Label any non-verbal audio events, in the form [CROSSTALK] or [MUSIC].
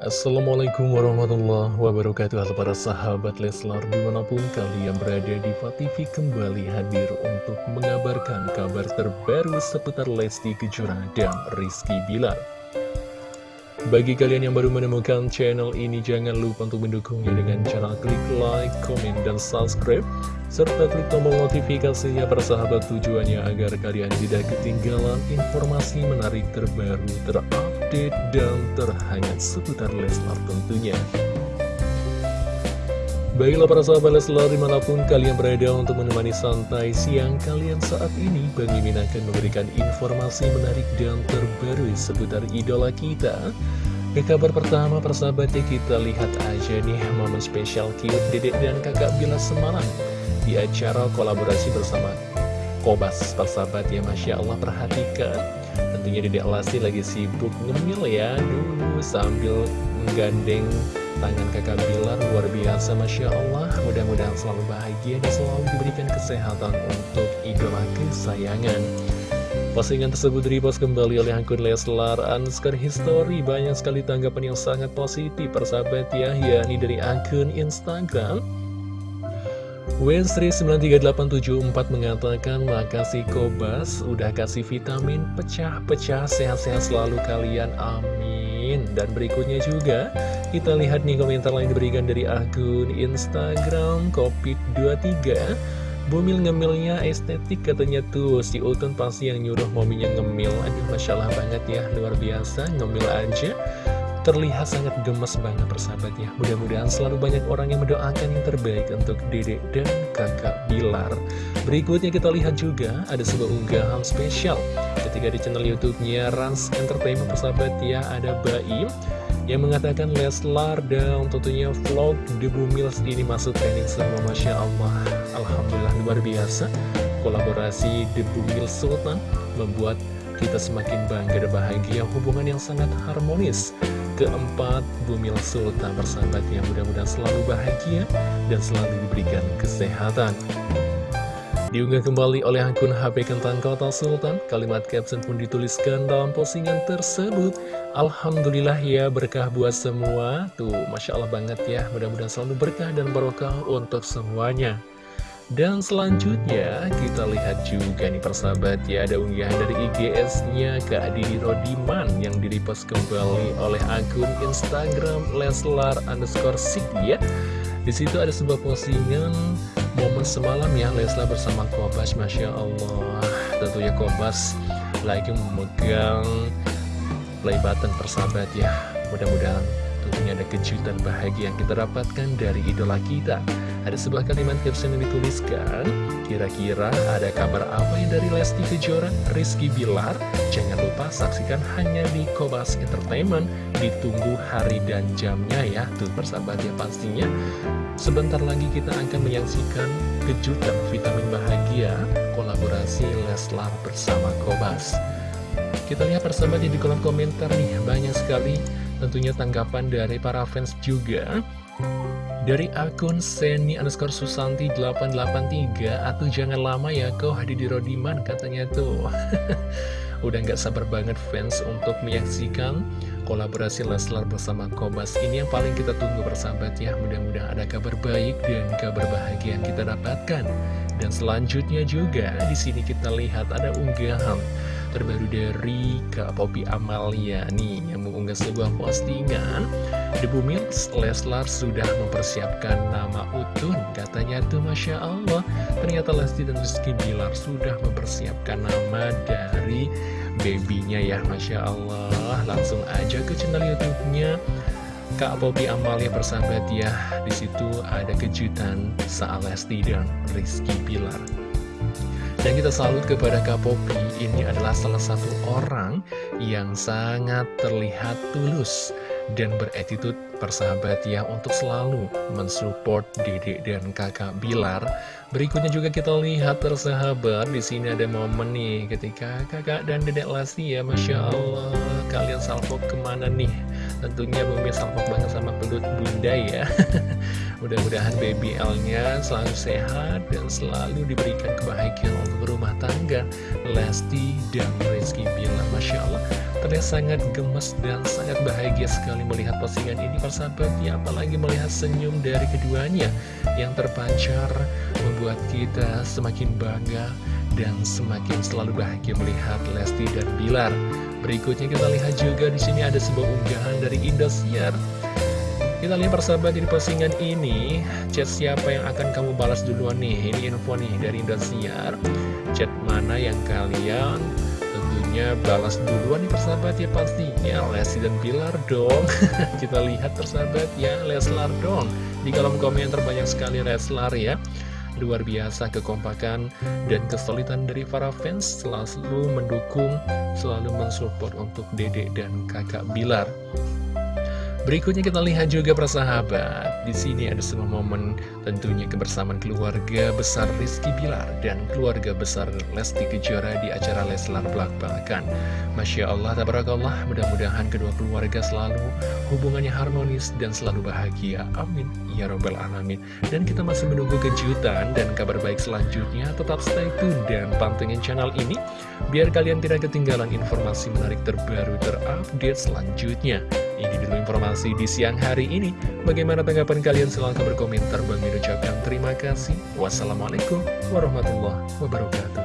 Assalamualaikum warahmatullahi wabarakatuh Halo para sahabat Leslar Di mana pun kalian berada di TV kembali hadir untuk mengabarkan kabar terbaru seputar Lesti Kejora dan Rizky Bilar bagi kalian yang baru menemukan channel ini, jangan lupa untuk mendukungnya dengan cara klik like, komen, dan subscribe. Serta klik tombol notifikasinya persahabat tujuannya agar kalian tidak ketinggalan informasi menarik terbaru, terupdate, dan terhangat seputar Leslar tentunya. Baiklah para sahabat Leslar di mana pun kalian berada untuk menemani santai siang kalian saat ini Bang Mimin akan memberikan informasi menarik dan terbaru seputar idola kita ke kabar pertama persahabatnya kita lihat aja nih momen spesial cute dedek dan kakak Bila semalam Di acara kolaborasi bersama Kobas persahabat ya Masya Allah perhatikan Tentunya dedek Lesti lagi sibuk ngemil ya. Dulu sambil menggandeng tangan kakak Bilar luar biasa Masya Allah. Mudah-mudahan selalu bahagia dan selalu diberikan kesehatan untuk idola kesayangan. Postingan tersebut repost kembali oleh akun Leslar Anskar History. Banyak sekali tanggapan yang sangat positif persahabat ya. Yakni dari akun Instagram Westri93874 mengatakan Makasih Kobas Udah kasih vitamin pecah-pecah Sehat-sehat selalu kalian. Amin. Dan berikutnya juga Kita lihat nih komentar lain diberikan dari akun Instagram Covid23 Bumil ngemilnya estetik katanya tuh Si Utun pasti yang nyuruh mominya ngemil. Aduh Masya Allah banget ya Luar biasa ngemil aja Terlihat sangat gemes banget persahabat ya. Mudah-mudahan selalu banyak orang yang mendoakan yang terbaik Untuk dedek dan kakak Bilar. Berikutnya kita lihat juga Ada sebuah unggahan spesial. Ketika di channel Youtubenya Rans Entertainment persahabat ya Ada Baim yang mengatakan Leslar dan tentunya vlog Debu Mills ini masuk trending semua Masya Allah. Alhamdulillah luar biasa. Kolaborasi Debu Mills Sultan membuat kita semakin bangga dan bahagia. Hubungan yang sangat harmonis keempat Bumil Sultan bersahabatnya mudah-mudahan selalu bahagia dan selalu diberikan kesehatan Diunggah kembali oleh akun HP Kentang Kota Sultan, kalimat caption pun dituliskan dalam postingan tersebut. Alhamdulillah ya berkah buat semua. Tuh, Masya Allah banget ya, mudah-mudahan selalu berkah dan barokah untuk semuanya. Dan selanjutnya kita lihat juga nih persahabat ya ada unggahan dari IGS-nya Kak Didi Rodiman yang direpost kembali oleh akun Instagram Leslar underscore Sik ya. Di situ ada sebuah postingan momen semalam ya Leslar bersama Kobas Masya Allah tentunya Kobas lagi memegang play button persahabat ya mudah-mudahan tentunya ada kejutan bahagia yang kita dapatkan dari idola kita. Ada sebuah kalimat caption yang dituliskan kira-kira ada kabar apa yang dari Lesti Kejora Rizky Bilar? Jangan lupa saksikan hanya di Kobas Entertainment. Ditunggu hari dan jamnya ya tuh persahabat ya pastinya. Sebentar lagi kita akan menyaksikan kejutan vitamin bahagia kolaborasi Leslar bersama Kobas. Kita lihat persahabatnya di kolom komentar nih, banyak sekali tentunya tanggapan dari para fans juga. Dari akun Seni underscore Susanti 883 Atau jangan lama ya kau hadir di Rodiman katanya tuh. [LAUGHS] Udah gak sabar banget fans untuk menyaksikan kolaborasi Leslar bersama Kobas. Ini yang paling kita tunggu bersahabat ya. Mudah-mudahan ada kabar baik dan kabar bahagia yang kita dapatkan. Dan selanjutnya juga di sini kita lihat ada unggahan terbaru dari Kak Poppy Amalia nih yang mengunggah sebuah postingan. Debu Mills Leslar sudah mempersiapkan nama Utun katanya tuh Masya Allah. Ternyata Lesti dan Rizky Bilar sudah mempersiapkan nama dari babynya ya Masya Allah. Langsung aja ke channel YouTube-nya. Kak Bobby Amalia bersahabat ya di situ ada kejutan saat Lesti dan Rizky Pilar dan kita salut kepada Kak Poppy ini adalah salah satu orang yang sangat terlihat tulus dan beretitut persahabat ya untuk selalu mensupport Dede dan kakak Bilar. Berikutnya juga kita lihat persahabat di sini ada momen nih ketika kakak dan dedek Lesti ya Masya Allah kalian salvo ke mana nih? Tentunya bumi salvo banget sama pelut bunda ya. [LAUGHS] Mudah-mudahan baby L-nya selalu sehat dan selalu diberikan kebahagiaan untuk rumah tangga. Lesti dan Rizky Bilar Masya Allah. Terlihat sangat gemes dan sangat bahagia sekali melihat postingan ini persahabat ya Apalagi melihat senyum dari keduanya yang terpancar Membuat kita semakin bangga dan semakin selalu bahagia melihat Lesti dan Bilar. Berikutnya kita lihat juga di sini ada sebuah unggahan dari Indosiar kita lihat persahabat di postingan ini. Chat siapa yang akan kamu balas duluan nih? Ini info nih dari Indosiar. Chat mana yang kalian tentunya balas duluan nih persahabat? Ya pastinya Lesti dan Bilar dong. [LAUGHS] Kita lihat persahabat ya Leslar dong. Di kolom komentar banyak sekali Leslar ya. Luar biasa kekompakan dan kesulitan dari para fans selalu mendukung, selalu mensupport untuk dedek dan kakak Bilar. Berikutnya kita lihat juga persahabat. Di sini ada semua momen tentunya kebersamaan keluarga besar Rizky Bilar dan keluarga besar Lesti Kejora di acara Leslar Belak Belakan. Masya Allah, tabarakallah, mudah-mudahan kedua keluarga selalu hubungannya harmonis dan selalu bahagia. Amin. Ya Robbal Alamin. Dan kita masih menunggu kejutan dan kabar baik selanjutnya. Tetap stay tune dan pantengin channel ini biar kalian tidak ketinggalan informasi menarik terbaru terupdate selanjutnya. Ini dulu informasi di siang hari ini. Bagaimana tanggapan kalian? Silahkan berkomentar. Bang ucapkan terima kasih. Wassalamualaikum warahmatullahi wabarakatuh.